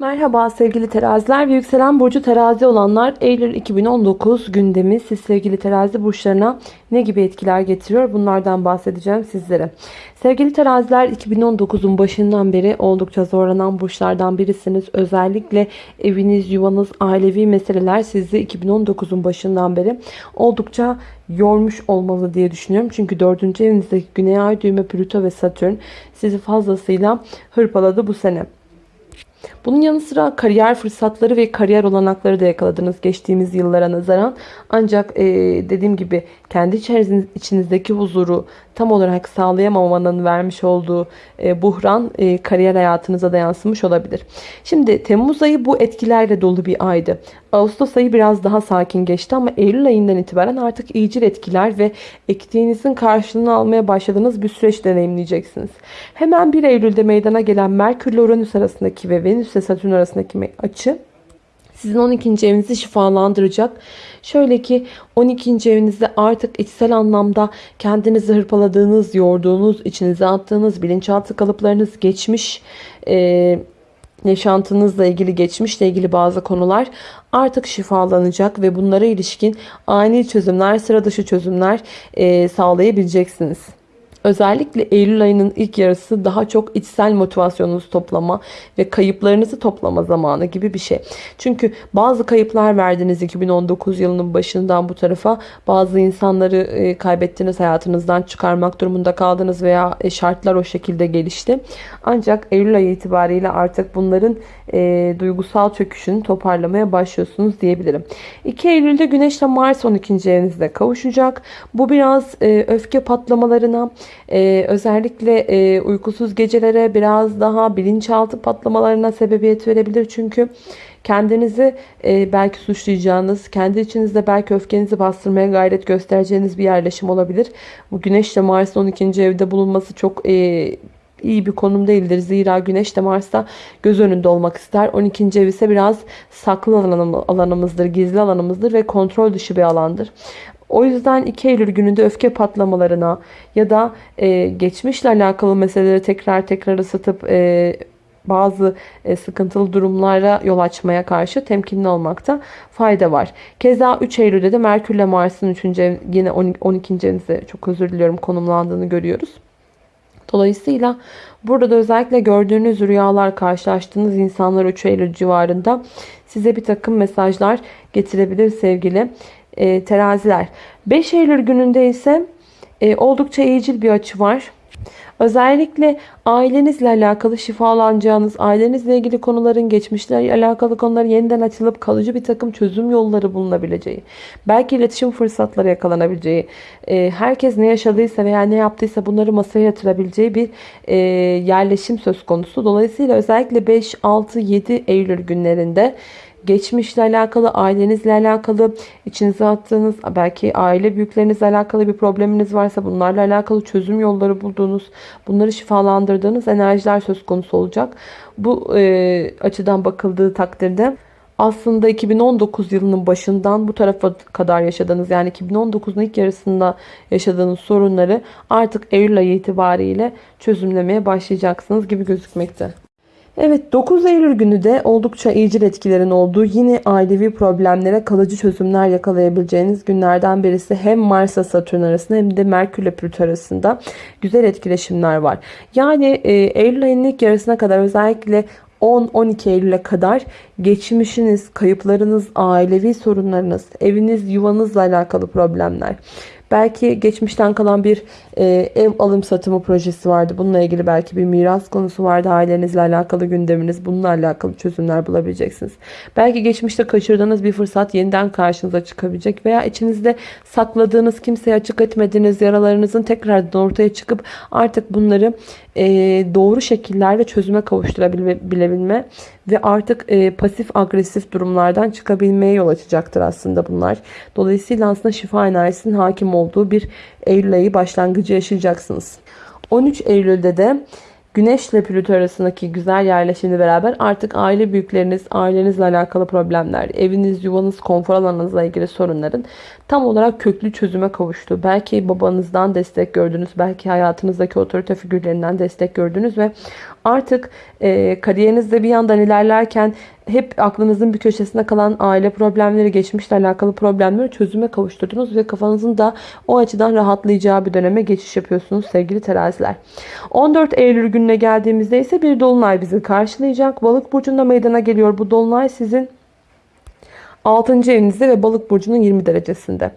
Merhaba sevgili teraziler ve yükselen burcu terazi olanlar Eylül 2019 gündemi siz sevgili terazi burçlarına ne gibi etkiler getiriyor bunlardan bahsedeceğim sizlere. Sevgili teraziler 2019'un başından beri oldukça zorlanan burçlardan birisiniz. Özellikle eviniz, yuvanız, ailevi meseleler sizi 2019'un başından beri oldukça yormuş olmalı diye düşünüyorum. Çünkü 4. evinizdeki Güney Ay düğme Plüto ve Satürn sizi fazlasıyla hırpaladı bu sene. Bunun yanı sıra kariyer fırsatları ve kariyer olanakları da yakaladınız geçtiğimiz yıllara nazaran. Ancak e, dediğim gibi kendi içinizdeki huzuru tam olarak sağlayamamanın vermiş olduğu e, buhran e, kariyer hayatınıza da yansımış olabilir. Şimdi Temmuz ayı bu etkilerle dolu bir aydı. Ağustos ayı biraz daha sakin geçti ama Eylül ayından itibaren artık iyicil etkiler ve ektiğinizin karşılığını almaya başladığınız bir süreç deneyimleyeceksiniz. Hemen 1 Eylül'de meydana gelen Merkür ile Uranüs arasındaki ve Venüs ile Satürn arasındaki açı sizin 12. evinizi şifalandıracak. Şöyle ki 12. evinizde artık içsel anlamda kendinizi hırpaladığınız, yorduğunuz, içinize attığınız bilinçaltı kalıplarınız geçmiş, e, yaşantınızla ilgili geçmişle ilgili bazı konular artık şifalanacak ve bunlara ilişkin ani çözümler, sıra dışı çözümler e, sağlayabileceksiniz. Özellikle Eylül ayının ilk yarısı daha çok içsel motivasyonunuzu toplama ve kayıplarınızı toplama zamanı gibi bir şey. Çünkü bazı kayıplar verdiniz 2019 yılının başından bu tarafa. Bazı insanları e, kaybettiniz, hayatınızdan çıkarmak durumunda kaldınız veya e, şartlar o şekilde gelişti. Ancak Eylül ayı itibariyle artık bunların e, duygusal çöküşünü toparlamaya başlıyorsunuz diyebilirim. 2 Eylül'de Güneş ile Mars 12. evinizde kavuşacak. Bu biraz e, öfke patlamalarına, e, özellikle e, uykusuz gecelere, biraz daha bilinçaltı patlamalarına sebebiyet verebilir. Çünkü kendinizi e, belki suçlayacağınız, kendi içinizde belki öfkenizi bastırmaya gayret göstereceğiniz bir yerleşim olabilir. Bu Güneş ile Mars'ın 12. evde bulunması çok e, iyi bir konum değildir. Zira Güneş de Mars'ta göz önünde olmak ister. 12. ev ise biraz saklı alanımızdır, gizli alanımızdır ve kontrol dışı bir alandır. O yüzden 2 Eylül gününde öfke patlamalarına ya da e, geçmişle alakalı meseleleri tekrar tekrar ısıtıp e, bazı e, sıkıntılı durumlara yol açmaya karşı temkinli olmakta fayda var. Keza 3 Eylül'de de Merkür ile Mars'ın 3. ev yine 12. evinize çok özür diliyorum konumlandığını görüyoruz. Dolayısıyla burada da özellikle gördüğünüz rüyalar, karşılaştığınız insanlar 3 Eylül civarında size bir takım mesajlar getirebilir sevgili e, teraziler. 5 Eylül gününde ise e, oldukça iyicil bir açı var. Özellikle ailenizle alakalı şifalanacağınız, ailenizle ilgili konuların, geçmişle alakalı konuların yeniden açılıp kalıcı bir takım çözüm yolları bulunabileceği, belki iletişim fırsatları yakalanabileceği, e, herkes ne yaşadıysa veya ne yaptıysa bunları masaya yatırabileceği bir e, yerleşim söz konusu. Dolayısıyla özellikle 5, 6, 7 Eylül günlerinde geçmişle alakalı, ailenizle alakalı, içinize attığınız, belki aile büyüklerinizle alakalı bir probleminiz varsa bunlarla alakalı çözüm yolları bulduğunuz, bunları şifalandırdığınız enerjiler söz konusu olacak. Bu e, açıdan bakıldığı takdirde aslında 2019 yılının başından bu tarafa kadar yaşadığınız yani 2019'un ilk yarısında yaşadığınız sorunları artık Eylül ayı itibariyle çözümlemeye başlayacaksınız gibi gözükmekte. Evet 9 Eylül günü de oldukça iyicil etkilerin olduğu yine ailevi problemlere kalıcı çözümler yakalayabileceğiniz günlerden birisi hem Mars'a Satürn arasında hem de Merkür ile Plüto arasında güzel etkileşimler var. Yani e, Eylül ayının ilk yarısına kadar özellikle 10-12 Eylül'e kadar geçmişiniz, kayıplarınız, ailevi sorunlarınız, eviniz, yuvanızla alakalı problemler, Belki geçmişten kalan bir e, ev alım satımı projesi vardı. Bununla ilgili belki bir miras konusu vardı. Ailenizle alakalı gündeminiz. Bununla alakalı çözümler bulabileceksiniz. Belki geçmişte kaçırdığınız bir fırsat yeniden karşınıza çıkabilecek. Veya içinizde sakladığınız, kimseye açık etmediğiniz yaralarınızın tekrardan ortaya çıkıp artık bunları e, doğru şekillerde çözüme kavuşturabilme ve artık e, pasif agresif durumlardan çıkabilmeye yol açacaktır aslında bunlar. Dolayısıyla aslında şifa enerjisinin hakim olduğu bir Eylül ayı başlangıcı yaşayacaksınız. 13 Eylül'de de Güneş ile Plüto arasındaki güzel yerleşimle beraber artık aile büyükleriniz, ailenizle alakalı problemler, eviniz, yuvanız, konfor alanınızla ilgili sorunların tam olarak köklü çözüme kavuştu. Belki babanızdan destek gördünüz, belki hayatınızdaki otorite figürlerinden destek gördünüz ve Artık e, kariyerinizde bir yandan ilerlerken hep aklınızın bir köşesinde kalan aile problemleri, geçmişle alakalı problemleri çözüme kavuşturdunuz ve kafanızın da o açıdan rahatlayacağı bir döneme geçiş yapıyorsunuz sevgili teraziler. 14 Eylül gününe geldiğimizde ise bir dolunay bizi karşılayacak. Balık burcunda meydana geliyor. Bu dolunay sizin 6. evinizde ve balık burcunun 20 derecesinde.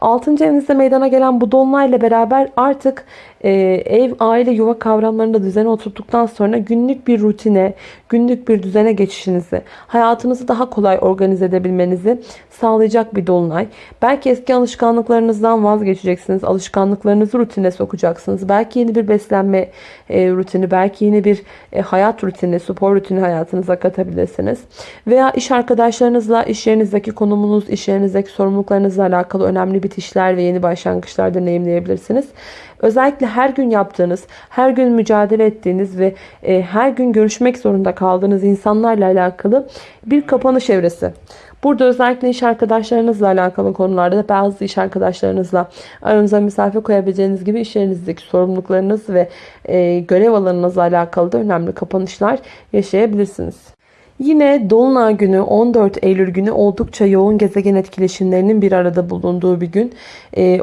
6. evinizde meydana gelen bu dolunayla beraber artık ev, aile, yuva kavramlarında düzene oturttuktan sonra günlük bir rutine, günlük bir düzene geçişinizi, hayatınızı daha kolay organize edebilmenizi sağlayacak bir dolunay. Belki eski alışkanlıklarınızdan vazgeçeceksiniz. Alışkanlıklarınızı rutine sokacaksınız. Belki yeni bir beslenme e, rutini, belki yeni bir e, hayat rutini, spor rutini hayatınıza katabilirsiniz. Veya iş arkadaşlarınızla iş yerinizdeki konumunuz, iş yerinizdeki sorumluluklarınızla alakalı önemli bitişler ve yeni başlangıçlar deneyimleyebilirsiniz. Özellikle her gün yaptığınız, her gün mücadele ettiğiniz ve e, her gün görüşmek zorunda kaldığınız insanlarla alakalı bir kapanış evresi. Burada özellikle iş arkadaşlarınızla alakalı konularda da bazı iş arkadaşlarınızla aranıza mesafe koyabileceğiniz gibi iş yerinizdeki sorumluluklarınız ve e, görev alanınızla alakalı da önemli kapanışlar yaşayabilirsiniz. Yine Dolunay günü 14 Eylül günü oldukça yoğun gezegen etkileşimlerinin bir arada bulunduğu bir gün.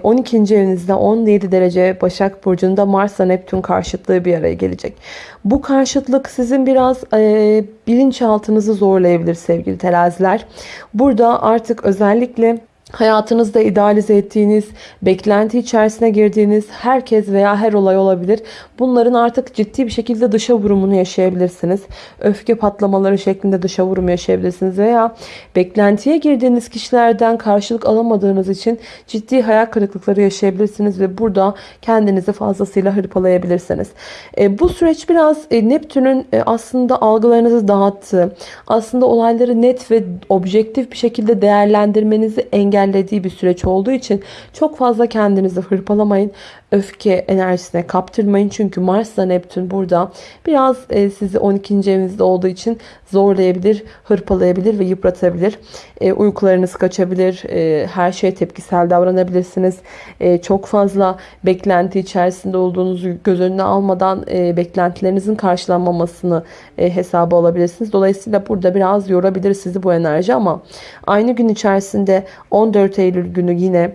12. Ee, evinizde 17 derece Başak Burcu'nda Mars'la Neptün karşıtlığı bir araya gelecek. Bu karşıtlık sizin biraz e, bilinçaltınızı zorlayabilir sevgili teraziler. Burada artık özellikle Hayatınızda idealize ettiğiniz, beklenti içerisine girdiğiniz herkes veya her olay olabilir. Bunların artık ciddi bir şekilde dışa vurumunu yaşayabilirsiniz. Öfke patlamaları şeklinde dışa vurum yaşayabilirsiniz veya beklentiye girdiğiniz kişilerden karşılık alamadığınız için ciddi hayal kırıklıkları yaşayabilirsiniz ve burada kendinizi fazlasıyla hırpalayabilirsiniz. E, bu süreç biraz e, Neptün'ün e, aslında algılarınızı dağıttığı, aslında olayları net ve objektif bir şekilde değerlendirmenizi engellediği engellediği bir süreç olduğu için çok fazla kendinizi hırpalamayın. Öfke enerjisine kaptırmayın. Çünkü Mars ile Neptün burada biraz e, sizi 12. evinizde olduğu için zorlayabilir, hırpalayabilir ve yıpratabilir. E, uykularınız kaçabilir. E, her şeye tepkisel davranabilirsiniz. E, çok fazla beklenti içerisinde olduğunuzu göz önüne almadan e, beklentilerinizin karşılanmamasını hesaba alabilirsiniz. Dolayısıyla burada biraz yorabilir sizi bu enerji ama aynı gün içerisinde 14 Eylül günü yine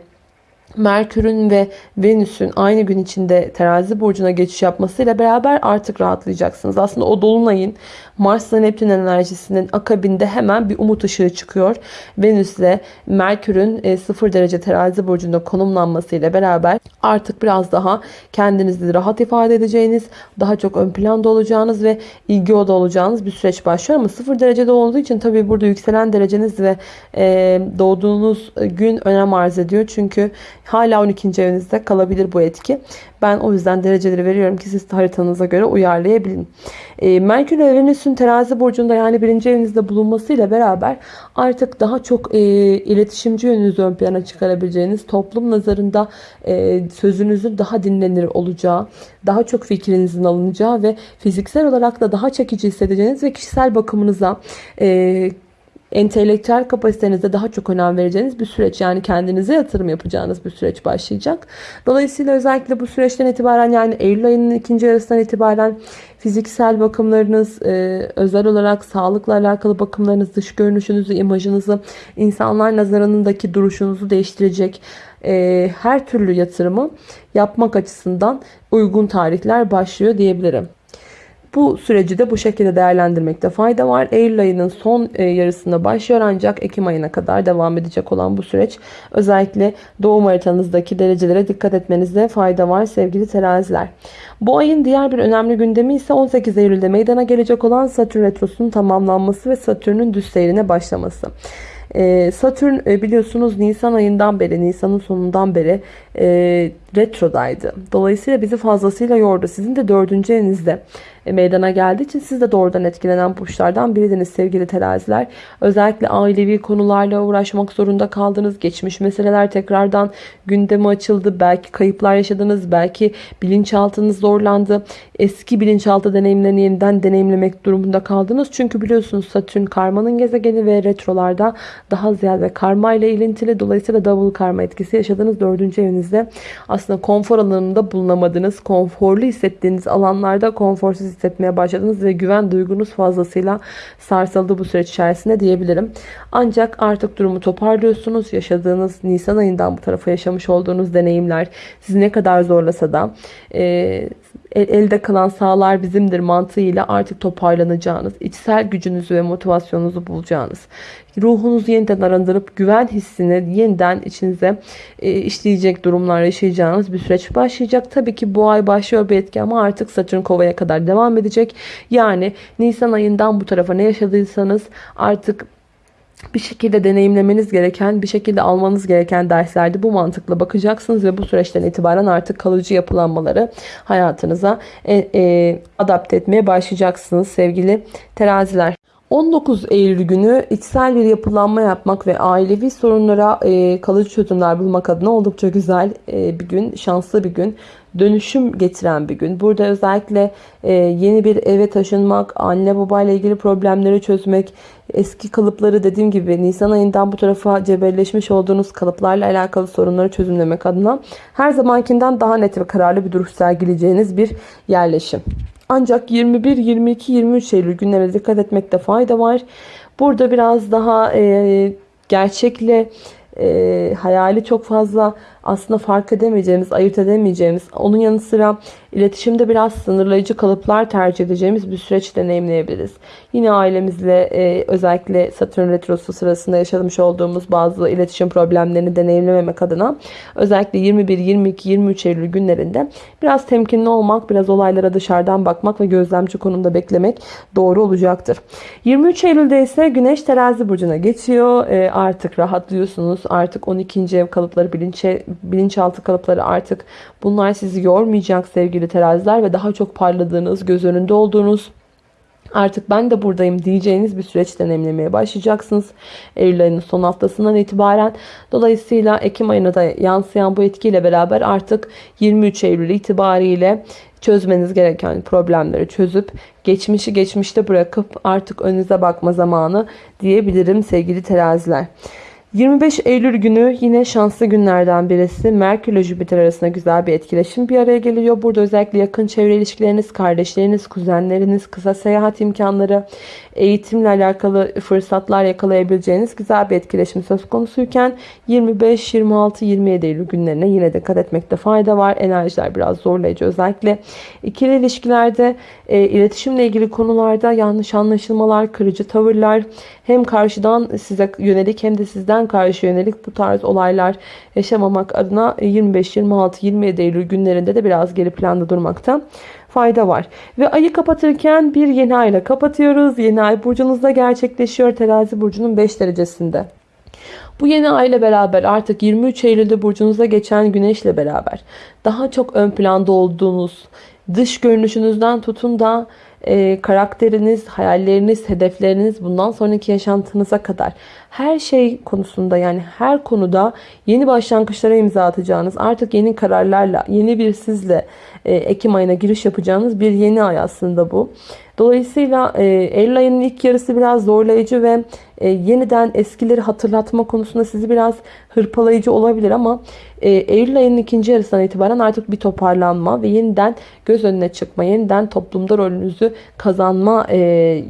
Merkür'ün ve Venüs'ün aynı gün içinde terazi burcuna geçiş yapmasıyla beraber artık rahatlayacaksınız. Aslında o dolunayın Mars ile Neptün enerjisinin akabinde hemen bir umut ışığı çıkıyor. Venüs ile Merkür'ün 0 e, derece terazi burcunda konumlanmasıyla beraber artık biraz daha kendinizi rahat ifade edeceğiniz, daha çok ön planda olacağınız ve ilgi oda olacağınız bir süreç başlıyor. Ama 0 derecede olduğu için tabii burada yükselen dereceniz ve e, doğduğunuz gün önem arz ediyor. Çünkü hala 12. evinizde kalabilir bu etki. Ben o yüzden dereceleri veriyorum ki siz haritanıza göre uyarlayabilin. E, Merkür ve Venüs'ün terazi burcunda yani birinci evinizde bulunmasıyla beraber artık daha çok e, iletişimci yönünüzü ön plana çıkarabileceğiniz, toplum nazarında e, sözünüzün daha dinlenir olacağı, daha çok fikrinizin alınacağı ve fiziksel olarak da daha çekici hissedeceğiniz ve kişisel bakımınıza, e, entelektüel kapasitenize daha çok önem vereceğiniz bir süreç. Yani kendinize yatırım yapacağınız bir süreç başlayacak. Dolayısıyla özellikle bu süreçten itibaren yani Eylül ayının ikinci yarısından itibaren fiziksel bakımlarınız, e, özel olarak sağlıkla alakalı bakımlarınız, dış görünüşünüzü, imajınızı, insanlar nazarındaki duruşunuzu değiştirecek e, her türlü yatırımı yapmak açısından uygun tarihler başlıyor diyebilirim. Bu süreci de bu şekilde değerlendirmekte fayda var. Eylül ayının son e, yarısında başlıyor ancak Ekim ayına kadar devam edecek olan bu süreç özellikle doğum haritanızdaki derecelere dikkat etmenizde fayda var sevgili teraziler. Bu ayın diğer bir önemli gündemi ise 18 Eylül'de meydana gelecek olan Satürn Retrosu'nun tamamlanması ve Satürn'ün düz seyrine başlaması. E, Satürn e, biliyorsunuz Nisan ayından beri, Nisan'ın sonundan beri retrodaydı. Dolayısıyla bizi fazlasıyla yordu. Sizin de dördüncü evinizde e, meydana geldiği için siz de doğrudan etkilenen burçlardan biriydiniz sevgili teraziler. Özellikle ailevi konularla uğraşmak zorunda kaldınız. Geçmiş meseleler tekrardan gündeme açıldı. Belki kayıplar yaşadınız. Belki bilinçaltınız zorlandı. Eski bilinçaltı deneyimlerini yeniden deneyimlemek durumunda kaldınız. Çünkü biliyorsunuz Satürn karmanın gezegeni ve retrolarda daha ziyade karma ile ilintili. Dolayısıyla double karma etkisi yaşadığınız dördüncü evinizde. Aslında aslında konfor alanında bulunamadınız. Konforlu hissettiğiniz alanlarda konforsuz hissetmeye başladınız ve güven duygunuz fazlasıyla sarsıldı bu süreç içerisinde diyebilirim. Ancak artık durumu toparlıyorsunuz. Yaşadığınız Nisan ayından bu tarafa yaşamış olduğunuz deneyimler sizi ne kadar zorlasa da e, elde kalan sağlar bizimdir mantığıyla artık toparlanacağınız, içsel gücünüzü ve motivasyonunuzu bulacağınız, ruhunuzu yeniden arındırıp güven hissini yeniden içinize e, işleyecek durumlar yaşayacağınız bir süreç başlayacak. Tabii ki bu ay başlıyor bir etki ama artık Satürn kovaya kadar devam edecek. Yani Nisan ayından bu tarafa ne yaşadıysanız artık bir şekilde deneyimlemeniz gereken, bir şekilde almanız gereken derslerde bu mantıkla bakacaksınız ve bu süreçten itibaren artık kalıcı yapılanmaları hayatınıza e, e, adapte etmeye başlayacaksınız sevgili teraziler. 19 Eylül günü içsel bir yapılanma yapmak ve ailevi sorunlara e, kalıcı çözümler bulmak adına oldukça güzel e, bir gün, şanslı bir gün dönüşüm getiren bir gün. Burada özellikle e, yeni bir eve taşınmak, anne babayla ilgili problemleri çözmek, eski kalıpları dediğim gibi Nisan ayından bu tarafa cebelleşmiş olduğunuz kalıplarla alakalı sorunları çözümlemek adına her zamankinden daha net ve kararlı bir duruş sergileyeceğiniz bir yerleşim. Ancak 21, 22, 23 Eylül günlerine dikkat etmekte fayda var. Burada biraz daha e, gerçekle e, hayali çok fazla aslında fark edemeyeceğimiz, ayırt edemeyeceğimiz, onun yanı sıra iletişimde biraz sınırlayıcı kalıplar tercih edeceğimiz bir süreç deneyimleyebiliriz. Yine ailemizle e, özellikle Satürn Retrosu sırasında yaşamış olduğumuz bazı iletişim problemlerini deneyimlememek adına özellikle 21, 22, 23 Eylül günlerinde biraz temkinli olmak, biraz olaylara dışarıdan bakmak ve gözlemci konumda beklemek doğru olacaktır. 23 Eylül'de ise Güneş Terazi Burcu'na geçiyor. E, artık rahatlıyorsunuz. Artık 12. ev kalıpları bilinçe bilinçaltı kalıpları artık bunlar sizi yormayacak sevgili teraziler ve daha çok parladığınız, göz önünde olduğunuz artık ben de buradayım diyeceğiniz bir süreç deneyimlemeye başlayacaksınız. Eylül ayının son haftasından itibaren. Dolayısıyla Ekim ayına da yansıyan bu etkiyle beraber artık 23 Eylül itibariyle çözmeniz gereken problemleri çözüp geçmişi geçmişte bırakıp artık önünüze bakma zamanı diyebilirim sevgili teraziler. 25 Eylül günü yine şanslı günlerden birisi. Merkür ile Jüpiter arasında güzel bir etkileşim bir araya geliyor. Burada özellikle yakın çevre ilişkileriniz, kardeşleriniz, kuzenleriniz, kısa seyahat imkanları, eğitimle alakalı fırsatlar yakalayabileceğiniz güzel bir etkileşim söz konusuyken 25, 26, 27 Eylül günlerine yine dikkat etmekte fayda var. Enerjiler biraz zorlayıcı. Özellikle ikili ilişkilerde, e, iletişimle ilgili konularda yanlış anlaşılmalar, kırıcı tavırlar hem karşıdan size yönelik hem de sizden karşı yönelik bu tarz olaylar yaşamamak adına 25, 26, 27 Eylül günlerinde de biraz geri planda durmakta fayda var. Ve ayı kapatırken bir yeni ayla kapatıyoruz. Yeni ay burcunuzda gerçekleşiyor. Terazi burcunun 5 derecesinde. Bu yeni ay ile beraber artık 23 Eylül'de burcunuza geçen güneşle beraber daha çok ön planda olduğunuz dış görünüşünüzden tutun da e, karakteriniz, hayalleriniz, hedefleriniz bundan sonraki yaşantınıza kadar her şey konusunda yani her konuda yeni başlangıçlara imza atacağınız artık yeni kararlarla yeni bir sizle e, Ekim ayına giriş yapacağınız bir yeni ay aslında bu. Dolayısıyla e, Eylül ayının ilk yarısı biraz zorlayıcı ve e, yeniden eskileri hatırlatma konusunda sizi biraz hırpalayıcı olabilir ama e, Eylül ayının ikinci yarısından itibaren artık bir toparlanma ve yeniden göz önüne çıkma, yeniden toplumda rolünüzü kazanma e,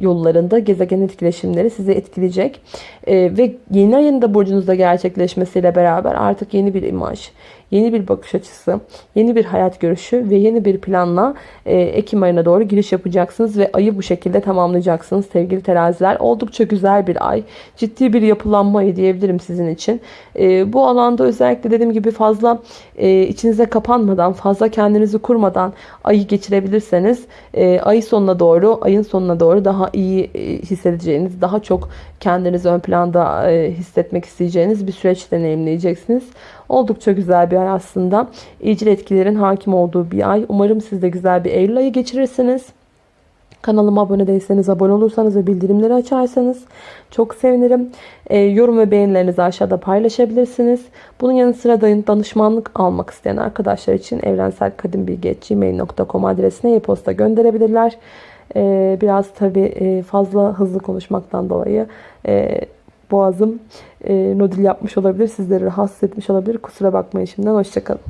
yollarında gezegen etkileşimleri sizi etkileyecek. E, ve yeni ayın da burcunuzda gerçekleşmesiyle beraber artık yeni bir imaj, yeni bir bakış açısı, yeni bir hayat görüşü ve yeni bir planla e, Ekim ayına doğru giriş yapacaksınız ve ayı bu şekilde tamamlayacaksınız sevgili teraziler. Oldukça güzel bir ay. Ciddi bir yapılanma ayı diyebilirim sizin için. E, bu alanda özellikle dediğim gibi fazla e, içinize kapanmadan, fazla kendinizi kurmadan ayı geçirebilirseniz e, ay sonuna doğru, ayın sonuna doğru daha iyi e, hissedeceğiniz, daha çok kendinizi ön planda e, hissetmek isteyeceğiniz bir süreç deneyimleyeceksiniz. Oldukça güzel bir ay aslında. İyicil etkilerin hakim olduğu bir ay. Umarım siz de güzel bir Eylül ayı geçirirsiniz. Kanalıma abone değilseniz abone olursanız ve bildirimleri açarsanız çok sevinirim. E, yorum ve beğenilerinizi aşağıda paylaşabilirsiniz. Bunun yanı sıra danışmanlık almak isteyen arkadaşlar için evrenselkadimbilgi.gmail.com adresine e-posta gönderebilirler. E, biraz tabi e, fazla hızlı konuşmaktan dolayı e, boğazım e, nodil yapmış olabilir. Sizleri rahatsız etmiş olabilir. Kusura bakmayın şimdiden. Hoşçakalın.